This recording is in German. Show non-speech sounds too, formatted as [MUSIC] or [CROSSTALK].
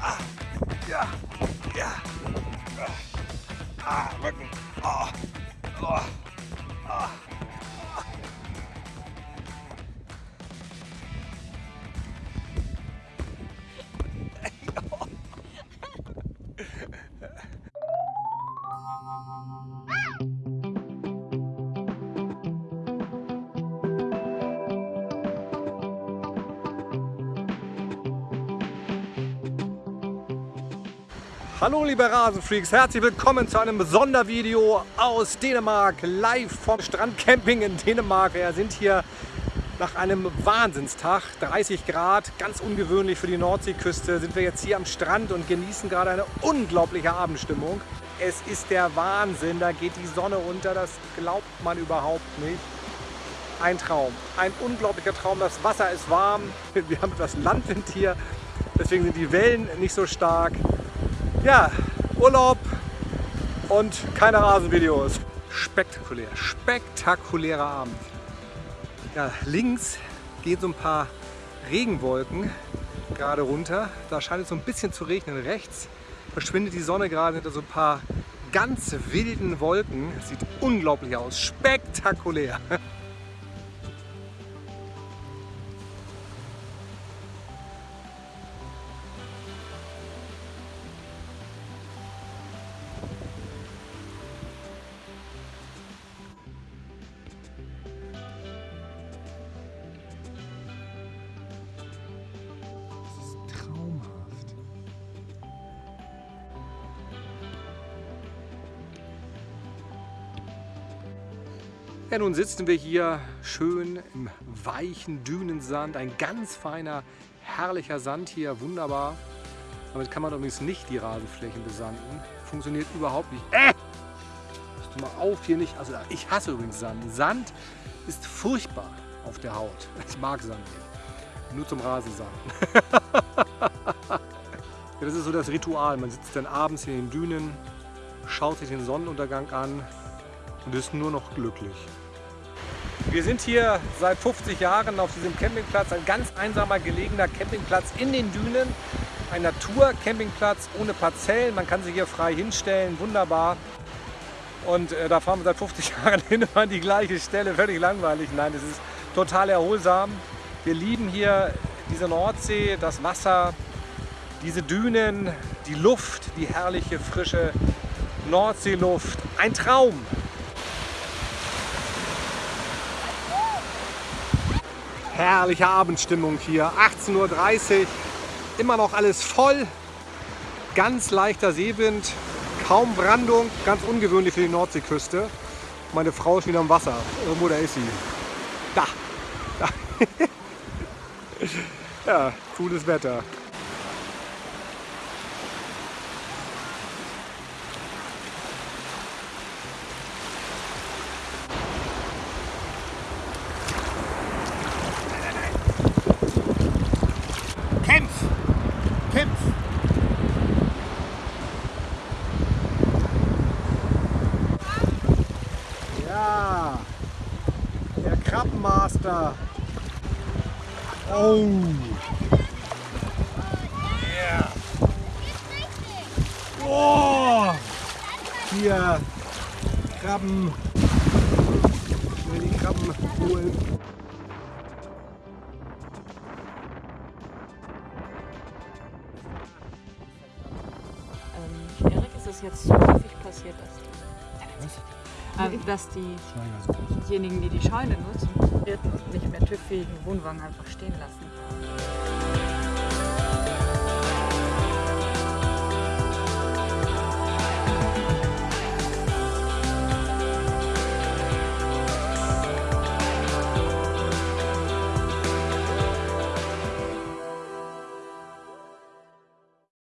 Ah, ja, ja. Ah, Rücken. Oh. Oh. Oh. Hallo liebe Rasenfreaks, herzlich willkommen zu einem Sondervideo aus Dänemark, live vom Strandcamping in Dänemark. Wir sind hier nach einem Wahnsinnstag, 30 Grad, ganz ungewöhnlich für die Nordseeküste, sind wir jetzt hier am Strand und genießen gerade eine unglaubliche Abendstimmung. Es ist der Wahnsinn, da geht die Sonne unter, das glaubt man überhaupt nicht. Ein Traum, ein unglaublicher Traum, das Wasser ist warm, [LAUGHS] wir haben etwas Landwind hier, deswegen sind die Wellen nicht so stark. Ja, Urlaub und keine Rasenvideos. Spektakulär, spektakulärer Abend. Ja, links gehen so ein paar Regenwolken gerade runter. Da scheint es so ein bisschen zu regnen. Rechts verschwindet die Sonne gerade hinter so ein paar ganz wilden Wolken. Sieht unglaublich aus, spektakulär. [LAUGHS] Ja, nun sitzen wir hier schön im weichen Dünensand. Ein ganz feiner, herrlicher Sand hier, wunderbar. Damit kann man übrigens nicht die Rasenflächen besanden. Funktioniert überhaupt nicht. Äh! du mal auf hier nicht. Also ich hasse übrigens Sand. Sand ist furchtbar auf der Haut. Ich mag Sand nicht. Nur zum Rasensand. [LAUGHS] das ist so das Ritual. Man sitzt dann abends in den Dünen, schaut sich den Sonnenuntergang an und ist nur noch glücklich. Wir sind hier seit 50 Jahren auf diesem Campingplatz, ein ganz einsamer gelegener Campingplatz in den Dünen. Ein Naturcampingplatz ohne Parzellen, man kann sich hier frei hinstellen, wunderbar. Und äh, da fahren wir seit 50 [LAUGHS] Jahren hin an die gleiche Stelle, völlig langweilig. Nein, es ist total erholsam. Wir lieben hier diese Nordsee, das Wasser, diese Dünen, die Luft, die herrliche, frische Nordseeluft. Ein Traum! Herrliche Abendstimmung hier, 18.30 Uhr, immer noch alles voll, ganz leichter Seewind, kaum Brandung, ganz ungewöhnlich für die Nordseeküste. Meine Frau ist wieder im Wasser, irgendwo da ist sie. Da, da. [LAUGHS] ja, cooles Wetter. Krabbenmaster. Oh. Yeah. Oh. Hier Krabben. Schnell die Krabben holen. Ähm, Erik, ist es jetzt so häufig passiert, dass du... Was? Ähm, dass diejenigen, die die Scheune nutzen, nicht mehr TÜV-fähigen Wohnwagen einfach stehen lassen.